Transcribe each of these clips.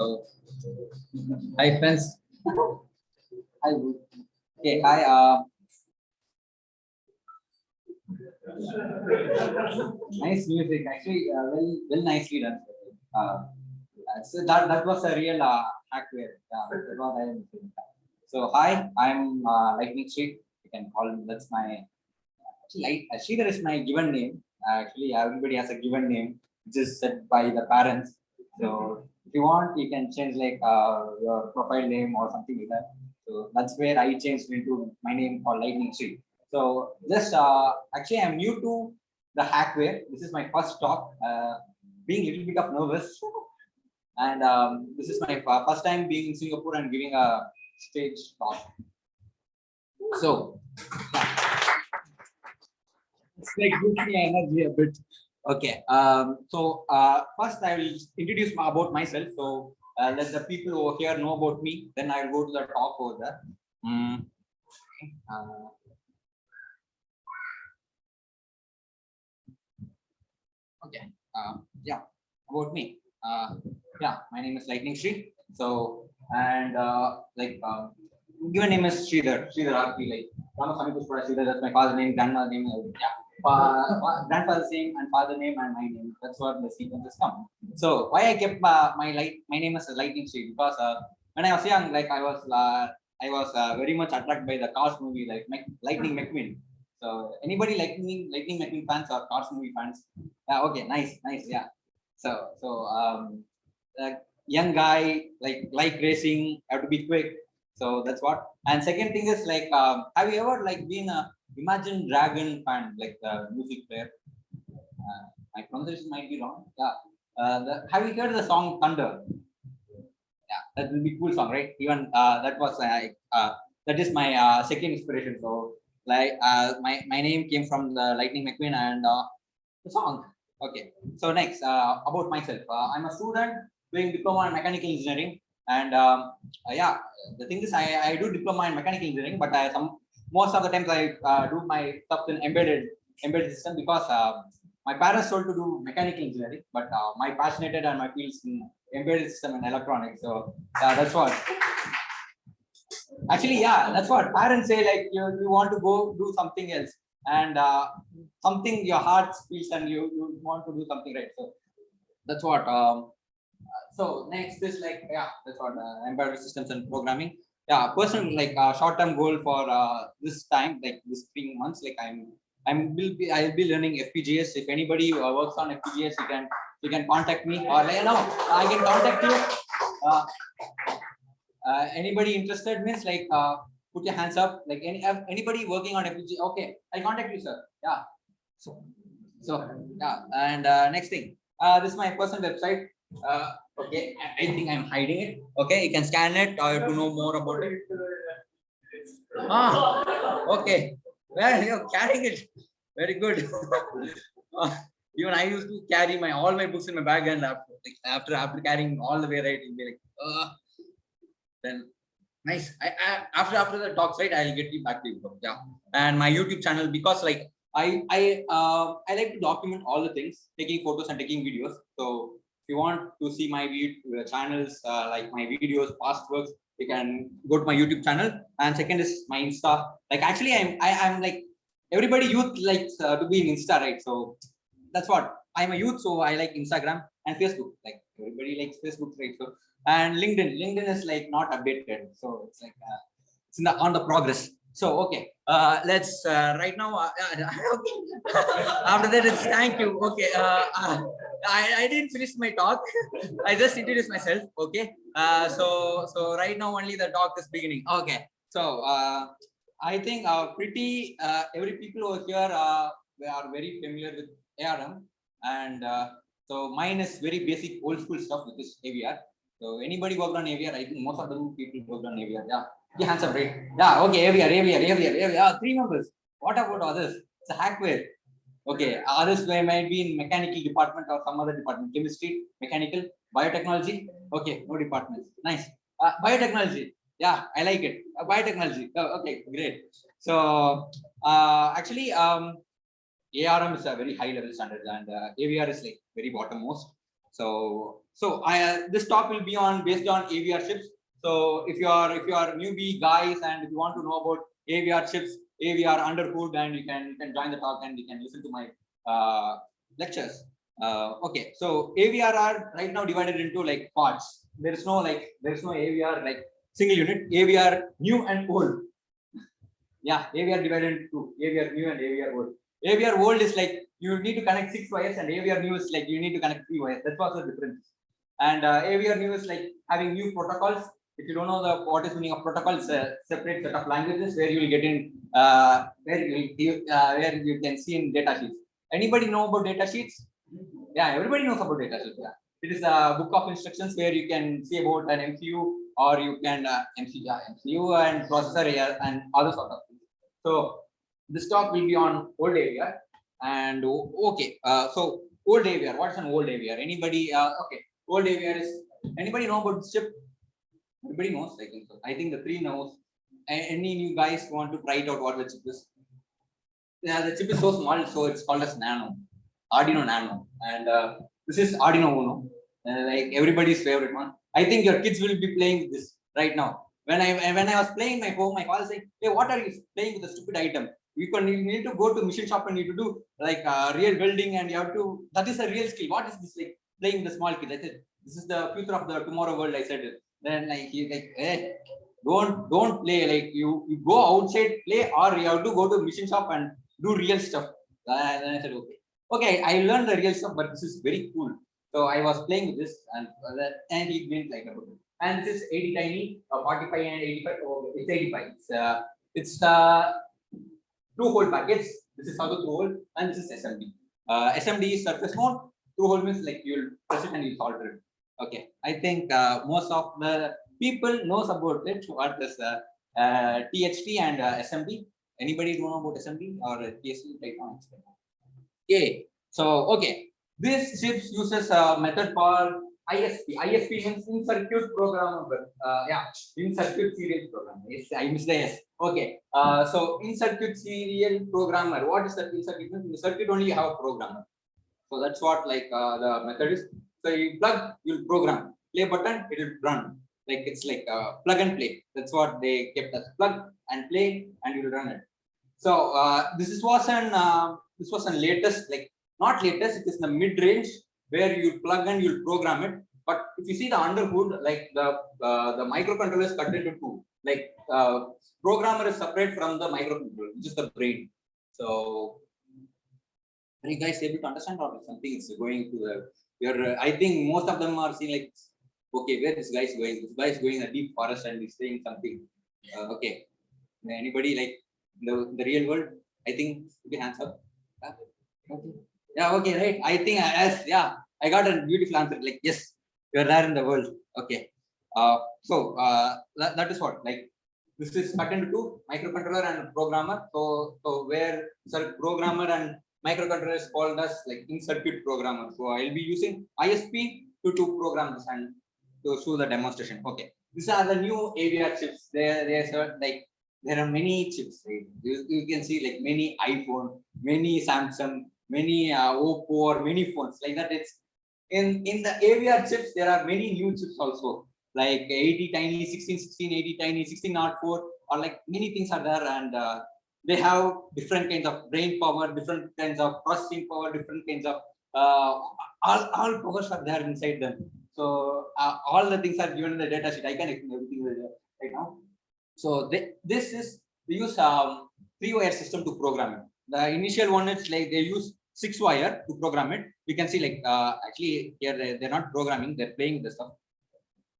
So, hi friends. Hi. Okay. Hi. Uh, nice music. Actually, uh, well, well, nicely done. Uh, so that that was a real uh, hackware. Yeah, saying. So hi, I'm uh, Lightning Street. You can call me. That's my like Sridhar is my given name. Actually, everybody has a given name, which is set by the parents. So if you want, you can change like uh, your profile name or something like that. So that's where I changed into my name called Lightning Street. So just uh, actually, I'm new to the hackware. This is my first talk. Uh, being a little bit of nervous, and um, this is my first time being in Singapore and giving a stage talk. So. It's like gives me energy a bit. Okay. Um, so uh, first I will introduce about myself. So uh, let the people over here know about me. Then I'll go to the talk over there. Mm. Uh, okay. Uh, yeah. About me. Uh, yeah. My name is Lightning Street. So and uh, like um, given name is Sridhar. Sridhar Arti like Pushpara Sridhar. That's my father's name, grandma's name. Yeah uh, grandfather's name and father name and my name. That's what the sequences come. So why I kept uh, my light my name as a lightning street because uh, when I was young, like I was uh, I was uh, very much attracted by the Cars movie, like Lightning McQueen. So anybody Lightning Lightning McQueen fans or Cars movie fans? Yeah, okay, nice, nice, yeah. So so um, young guy like like racing, have to be quick. So that's what. And second thing is like, um, have you ever like been a Imagine Dragon fan, like the music player. Uh, my pronunciation might be wrong. Yeah. Uh, the, have you heard the song Thunder? Yeah, that will be cool song, right? Even uh, that was uh, that is my uh, second inspiration. So like uh, my my name came from the Lightning McQueen and uh, the song. Okay. So next about myself, I'm a student doing diploma in mechanical engineering, and um, yeah, the thing is I I do diploma in mechanical engineering, but I some most of the times I uh, do my stuff in embedded embedded system because uh, my parents told to do mechanical engineering, but uh, my passionated and my fields in embedded system and electronics. So yeah, that's what. Actually, yeah, that's what parents say. Like you, you want to go do something else, and uh, something your heart feels, and you you want to do something right. So that's what. Um, so next is like yeah, that's what uh, embedded systems and programming yeah personal like uh, short term goal for uh, this time like this three months like i'm i'm will be i'll be learning fpgas if anybody uh, works on fpgas you can you can contact me or like, no i can contact you. Uh, uh, anybody interested means like uh, put your hands up like any anybody working on fpga okay i'll contact you sir. Yeah. So so yeah and uh, next thing. Uh, this is my personal website uh, Okay, I think I'm hiding it. Okay, you can scan it or to know more about it. Ah, okay. Well, you're carrying it. Very good. uh, even I used to carry my all my books in my bag, and after after, after carrying all the way right, be like, uh, then nice. I, I after after the talks, right, I'll get you back to you. Yeah, and my YouTube channel because like I I uh I like to document all the things, taking photos and taking videos. So you want to see my video, channels, uh, like my videos, past works, you can go to my YouTube channel. And second is my Insta. Like actually, I'm I, am i am like everybody youth likes uh, to be in Insta, right? So that's what I'm a youth, so I like Instagram and Facebook. Like everybody likes Facebook, right? So and LinkedIn. LinkedIn is like not updated, so it's like uh, it's in the on the progress. So okay, uh, let's uh, right now. Uh, after that, it's thank you. Okay, uh, uh, I I didn't finish my talk. I just introduced myself. Okay, uh, so so right now only the talk is beginning. Okay, so uh, I think uh, pretty uh, every people over here uh, are very familiar with ARM, and uh, so mine is very basic old school stuff with this AVR. So anybody worked on AVR? I think most of the people worked on AVR. Yeah. Yeah, hands up, right? Yeah, okay, AVR, AVR, AVR, AVR. Yeah, three members. What about others? It's a hackware. Okay, others may might be in mechanical department or some other department, chemistry, mechanical, biotechnology. Okay, no departments. Nice. Uh, biotechnology. Yeah, I like it. Uh, biotechnology. Oh, okay, great. So uh, actually, um, ARM is a very high level standard and uh, AVR is like very bottom most. So, so I, uh, this talk will be on based on AVR chips. So if you are, if you are newbie guys and if you want to know about AVR chips, AVR underhood, and you can, you can join the talk and you can listen to my uh, lectures. Uh, okay, so AVR are right now divided into like parts. There is no like, there is no AVR like single unit, AVR new and old. Yeah, AVR divided into AVR new and AVR old. AVR old is like you need to connect six wires and AVR new is like you need to connect three wires. That's what's the difference. And uh, AVR new is like having new protocols. If you don't know the what is meaning of protocols, a separate set of languages where you will get in uh, where you uh, where you can see in data sheets. Anybody know about data sheets? Yeah, everybody knows about data sheets. Yeah. It is a book of instructions where you can see about an MCU or you can uh, MCU, yeah, MCU and processor yeah, and other sort of things. So this talk will be on old AVR and okay. Uh, so old AVR. What's an old AVR? Anybody? Uh, okay. Old AVR is anybody know about chip? Everybody knows. I think so. I think the three knows. Any new guys want to try it out? What the chip is? Yeah, the chip is so small, so it's called as Nano, Arduino Nano, and uh, this is Arduino Uno, uh, like everybody's favorite one. I think your kids will be playing this right now. When I when I was playing my home, my father said, "Hey, what are you playing with the stupid item? You can you need to go to machine shop and need to do like uh, real building, and you have to. That is a real skill. What is this like playing the small kid?" I said, "This is the future of the tomorrow world." I said, then like he like, "Hey, don't don't play like you you go outside play or you have to go to machine shop and do real stuff." And then I said, "Okay." okay, I learned the real stuff, but this is very cool. So I was playing with this and uh, and he went like about it. And this is ATtiny, uh, 45 and 85. Oh, it's 85. It's uh, it's uh, through hole packets. This is the through hole and this is SMD. Uh, SMD is surface mount. Through hole means like you'll press it and you solder it. Okay, I think uh, most of the people knows about it. What is uh, uh, THT and uh? Anybody know about SMD or right now? Okay, so okay, this chips uses a method called ISP. ISP means in circuit programmable. Uh, yeah, in circuit serial programmer. Yes, I missed the S. Okay, uh, so in circuit serial programmer. What is in circuit? In the circuit only you have a programmer. So that's what like uh, the method is. So you plug, you'll program. Play button, it will run. Like it's like uh, plug and play. That's what they kept as plug and play, and you'll run it. So uh, this is was an uh, this was an latest like not latest. It is the mid range where you plug and you'll program it. But if you see the underhood, like the uh, the microcontroller is cut into two. Like uh, programmer is separate from the microcontroller, which is the brain. So are you guys able to understand or something is going to the your uh, I think most of them are seeing like okay, where this guy is going? This guy is going in a deep forest and he's saying something. Uh, okay. Anybody like the, the real world? I think you can answer. Okay. Yeah, okay, right. I think as yeah, I got a beautiful answer. Like, yes, you're there in the world. Okay. Uh, so uh, that, that is what like this is cut to microcontroller and programmer. So so where sir programmer and microcontroller is called as like in circuit programmer. So I'll be using ISP to to program this and to show the demonstration. Okay. These are the new AVR chips. There, there's like there are many chips. Right? You, you can see like many iPhone, many Samsung, many uh, Oppo or many phones like that. It's in in the AVR chips. There are many new chips also like ATtiny, 16, 16, ATtiny, 16 not 4 or like many things are there and uh, they have different kinds of brain power, different kinds of processing power, different kinds of uh, all all powers are there inside them. So uh, all the things are given in the data sheet. I can explain everything right now. So they, this is they use um, three wire system to program it. The initial one is like they use six wire to program it. We can see like uh, actually here they, they're not programming, they're playing the stuff.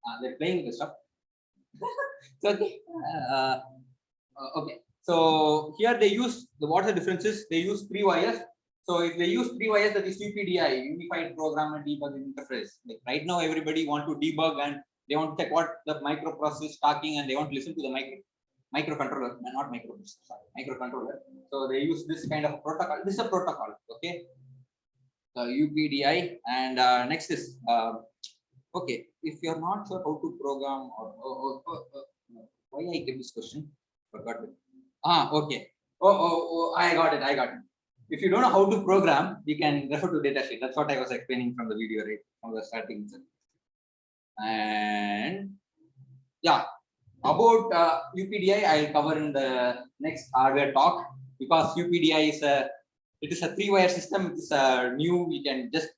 Uh, they're playing the stuff. so okay. Uh, uh, okay. So here they use the what are the differences? They use three wires. So if they use three wires, that is UPDI, Unified Program and Debugging Interface. Like right now, everybody want to debug and they want to check what the microprocessor is talking and they want to listen to the micro microcontroller, not microprocessor, sorry, microcontroller. So they use this kind of protocol. This is a protocol, okay? So UPDI and uh, next is uh, okay. If you're not sure how to program or, or, or, or why I give this question, forgot it. Ah, okay. Oh, oh, oh, I got it. I got it. if you don't know how to program, you can refer to datasheet. That's what I was explaining from the video, right? From the starting. And yeah, about uh, UPDI, I'll cover in the next hardware talk because UPDI is a it is a three-wire system. It is a new. You can just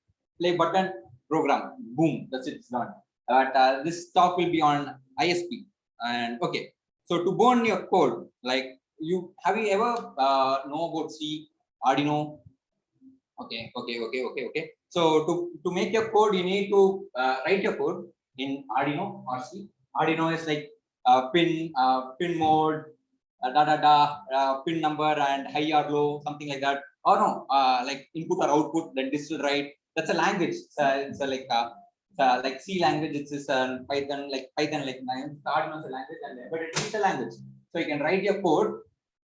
play button, program, boom. That's it. It's done. But uh, this talk will be on ISP. And okay, so to burn your code, like you have you ever uh, know about C, Arduino? Okay, okay, okay, okay, okay. So to to make your code, you need to uh, write your code in Arduino or C. Arduino is like uh, pin uh, pin mode, uh, da da da, uh, pin number and high or low, something like that. Or no, uh, like input or output, then digital write. That's a language. It's, a, it's a like a, like C language, it's is uh, Python, like Python, like Arduino is a language, and but it's a language. So you can write your code,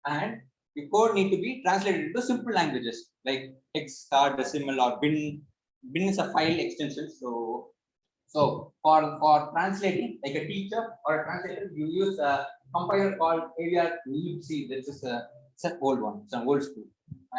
and your code need to be translated into simple languages like hex, decimal, or bin. Bin is a file extension. So, so for for translating, like a teacher or a translator, you use a compiler called AVR libc. This is a it's old one. It's an old school.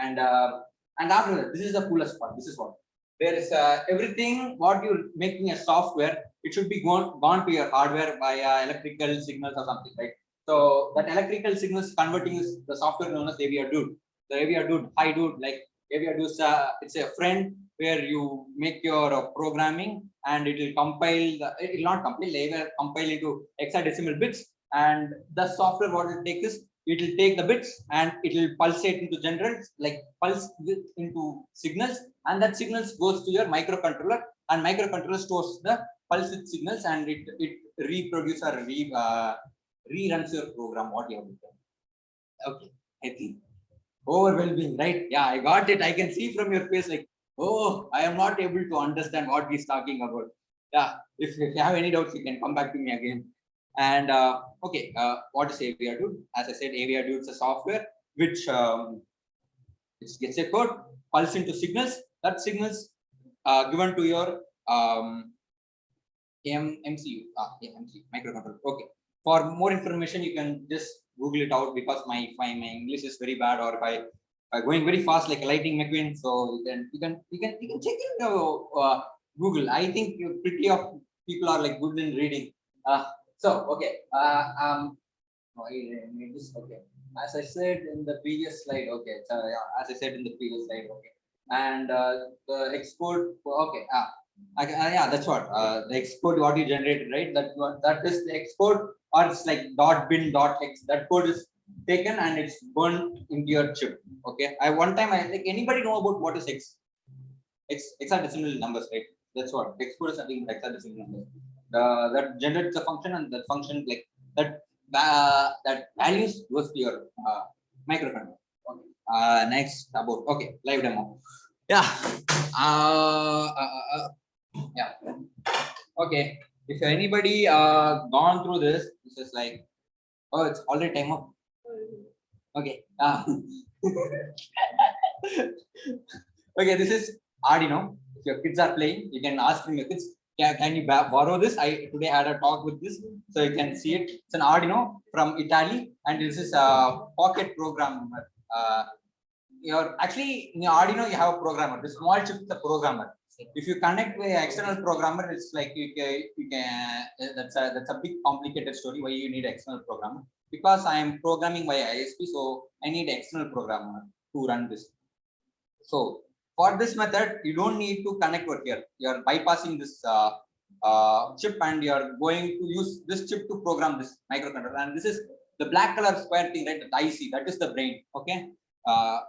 And uh, and after that, this is the coolest part. This is what there is uh, everything what you're making a software it should be gone gone to your hardware via electrical signals or something right so that electrical signals converting is the software known as AVR dude. The AVR dude hi dude like AVR dude uh, it's a friend where you make your uh, programming and it will compile it will not compile it will compile into hexadecimal bits and the software what it takes is it will take the bits and it will pulsate into generals like pulse into signals and that signals goes to your microcontroller and microcontroller stores the pulse signals and it it reproduces or re, uh, reruns your program what you have done okay overwhelming right yeah i got it i can see from your face like oh i am not able to understand what he's talking about yeah if, if you have any doubts you can come back to me again and uh, okay, uh, what is AVR Dude? As I said, AVR Dude is a software which um, gets a code, pulse into signals. That signals uh, given to your um, M MCU, ah, yeah, MCU microcontroller. Okay. For more information, you can just Google it out because my my, my English is very bad, or if I going very fast like a Lightning McQueen. So you can you can you can you can check in uh, Google. I think pretty of people are like good in reading. Uh, so, okay, uh, um, okay, as I said in the previous slide, okay, so, yeah, as I said in the previous slide, okay, and uh, the export, okay, ah, I, yeah, that's what, uh, the export what you generated, right? That that is the export, or it's like dot bin dot x. That code is taken and it's burned into your chip. Okay, I one time I like anybody know about what is x? X hexadecimal numbers, right? That's what export is something hexadecimal numbers uh, that generates a function and that function like that uh, that values goes to your uh, microcontroller. Okay. Uh, next about okay live demo. Yeah. Uh, uh, uh, yeah. Okay. If anybody uh gone through this, this is like oh it's already time up. Okay. Uh, okay, this is Arduino. If your kids are playing, you can ask your kids can, can you borrow this? I today had a talk with this, so you can see it. It's an Arduino from Italy, and this is a pocket programmer. Uh, you're actually in your Arduino, you have a programmer. The small chip is programmer. If you connect with external programmer, it's like you can, you can that's a that's a big complicated story why you need external programmer. Because I am programming via ISP, so I need external programmer to run this. So for this method, you don't need to connect over here. You're bypassing this uh, uh, chip and you're going to use this chip to program this microcontroller. And this is the black color square thing, right? The IC, that is the brain. Okay. Uh,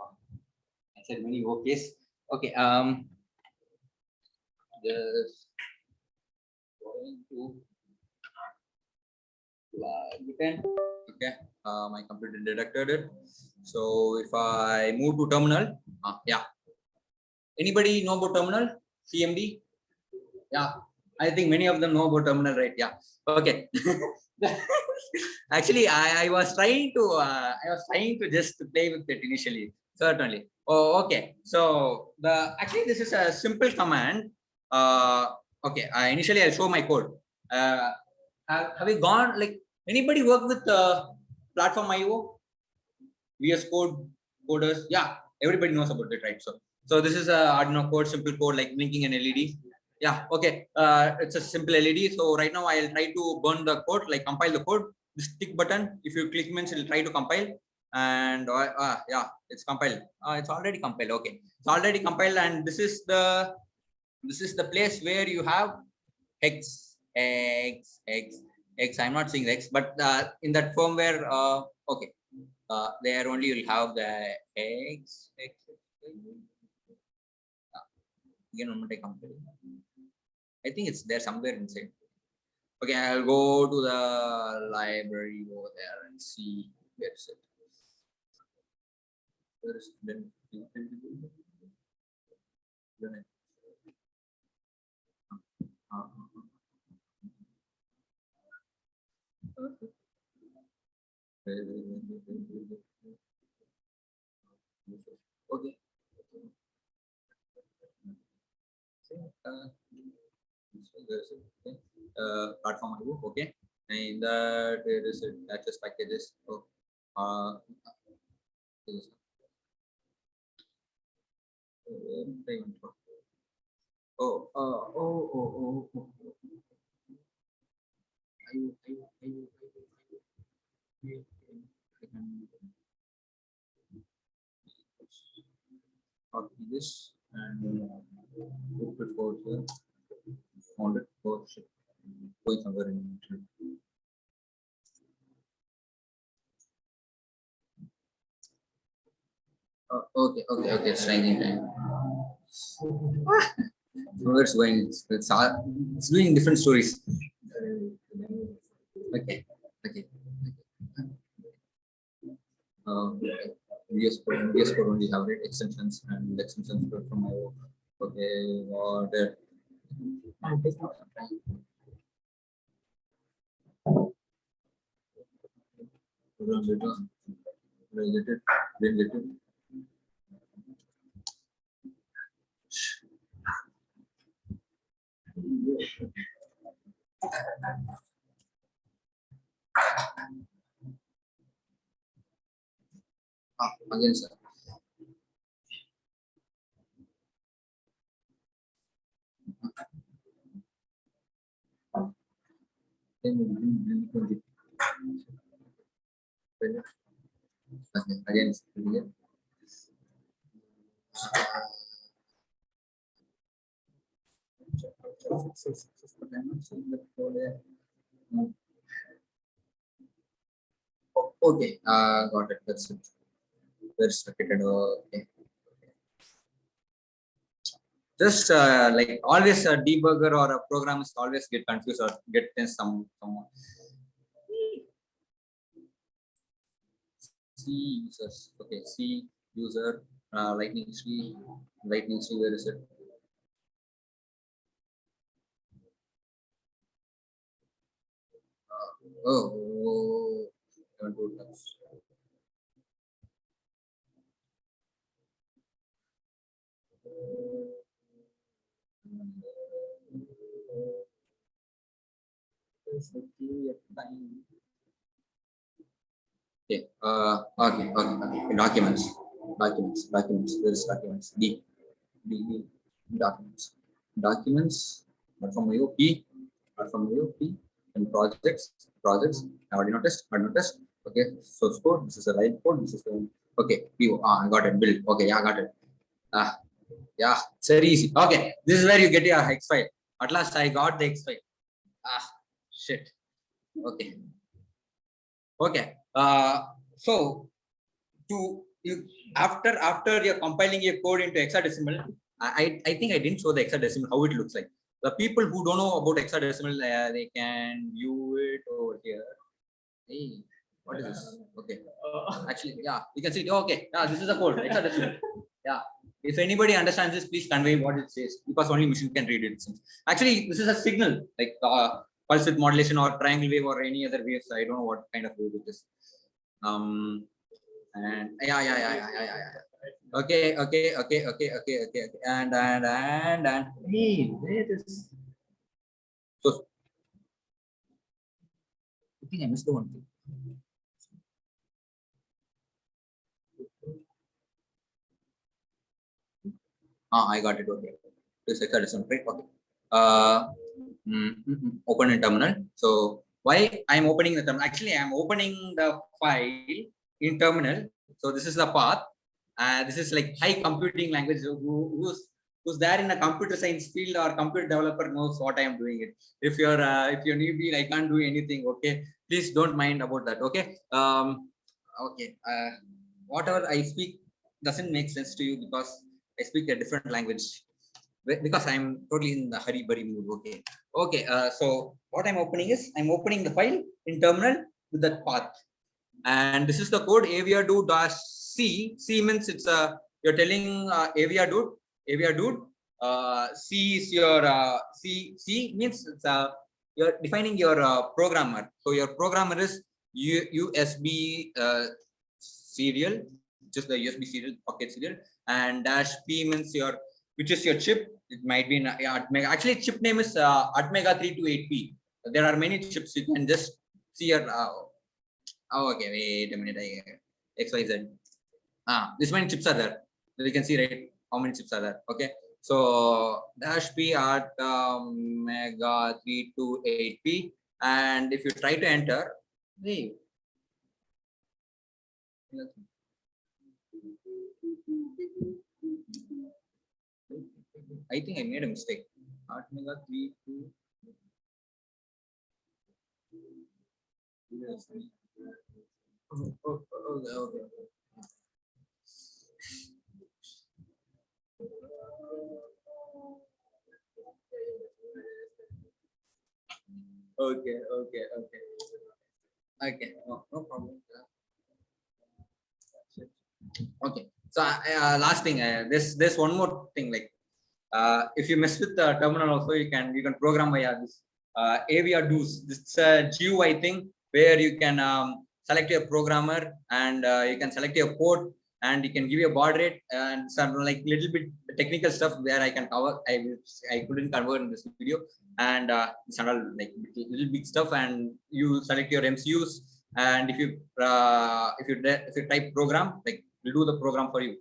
I said many okays. Okay. Um, this going to okay. Uh, my computer detected it. So if I move to terminal, uh, yeah, Anybody know about terminal? CMD? Yeah, I think many of them know about terminal, right? Yeah. Okay. Actually, I, I was trying to uh, I was trying to just play with it initially. Certainly. Oh, okay. So the actually this is a simple command. Uh, okay. Initially I'll show my code. Uh, have, we gone like anybody work with uh, PlatformIO? VS Code coders? Yeah everybody knows about it, right? So, so this is a Arduino code, simple code like blinking an LED. Yeah, okay. It's a simple LED. So right now I'll try to burn the code, like compile the code. This tick button, if you click means it'll try to compile. And uh, uh, yeah, it's compiled. Uh, it's already compiled. Okay, it's already compiled, and this is the this is the place where you have x x x x. I'm not saying x, but uh, in that firmware, uh, okay, uh, there only you'll have the x x. Uh, again. I think it's there somewhere inside. Okay, I'll go to the library over there and see where is it. Where is it? Then then it- uh, uh, uh. Okay. Uh, so okay. Uh, okay, and that there is access packages. Oh, uh, uh. Oh, uh, oh, oh, oh, oh. IO. Okay, okay, I can- Copy this and uh, put it for here. Found it for ship. Going somewhere in. internet. Okay, okay, okay, it's training time. It's going, it's, it's, all- doing different stories. Okay, okay. Um, VS Code, VS Code only have it extensions and extensions from my work. Okay, got it. And take out some time. Program data. Did I Ah. Okay, uh, got it, that's it. Located, okay. Just uh, like always a debugger or a programmers always get confused or get in some, some. C users, okay, C user, uh, lightning tree, lightning tree, where is it? Oh. Okay, uh, okay, okay, okay, documents, documents, documents, where is documents? D, D, D, documents, documents, from you, P, from you, P, and projects, projects, I already noticed, I noticed, okay, source code, this is a right code, this is the, okay, PO, ah, I got it, build, okay, yeah, I got it. Ah, yeah, it's very easy, okay, this is where you get your X file, at last I got the X file, ah, shit, okay. Okay, uh, so to you after after you're compiling your code into hexadecimal, I I think I didn't show the hexadecimal how it looks like. The people who don't know about hexadecimal, uh, they can view it over here. Hey, what is this? Okay, actually, yeah, you can see. it. Okay, yeah, this is a code hexadecimal. Yeah, if anybody understands this, please convey what it says because only machine can read it. Actually, this is a signal like uh, pulse width modulation or triangle wave or any other waves. I don't know what kind of wave it is. Um, and yeah, yeah, yeah, yeah, yeah, yeah. Okay, okay, okay, okay, okay, okay, okay. And and and and hey, where is so? I think I missed the one thing. Ah, I got it. Okay. This is right? Okay. Uh, mm, mm, mm, open in terminal. So why I'm opening the terminal? Actually, I'm opening the file in terminal. So this is the path. Uh, this is like high computing language. Who, who's who's there in a computer science field or computer developer knows what I am doing it. If you're uh, if you're newbie, I can't do anything. Okay, please don't mind about that. Okay. Um. Okay. Uh, whatever I speak doesn't make sense to you because I speak a different language because I'm totally in the hurry burry mood. Okay. Okay. Uh, so what I'm opening is I'm opening the file in terminal with that path. And this is the code avrdude dash C. C means it's a you're telling uh, avrdude avrdude. Uh, C is your uh, C. C means it's a you're defining your uh, programmer. So your programmer is U, USB uh, serial, just the USB serial pocket serial, and dash P means your which is your chip. It might be in ATmega. Actually, chip name is uh, ATmega 328P. There are many chips. You can just see your. Uh, oh, okay. Wait a minute. I, X Y Z. Ah, this many chips are there. You can see right how many chips are there. Okay. So dash P at um, mega 328P. And if you try to enter, hey, I think I made a mistake. Art mega three two. Yes. Okay, okay. Okay, okay, no, no problem. Okay, so uh, last thing, uh, this this one more thing like uh, if you mess with the terminal also you can you can program via this uh, aviado's this is a GUI thing where you can um, select your programmer and uh, you can select your port and you can give a baud rate and some like little bit technical stuff where I can cover I I couldn't cover in this video and uh, it's all like little big stuff and you select your MCUs and if you uh, if you if you type program like do the program for you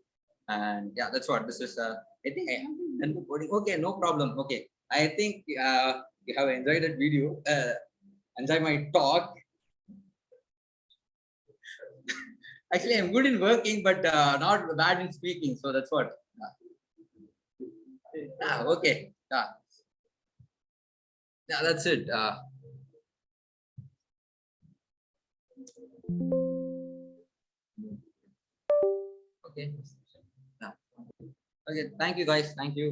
and yeah that's what this is uh, I think I haven't done the coding. Okay, no problem. Okay, I think uh, you have enjoyed that video. Uh, enjoy my talk. Actually, I'm good in working, but uh, not bad in speaking. So that's what. Ah, okay. Yeah. Yeah, that's it. Okay. Okay, thank you guys. Thank you.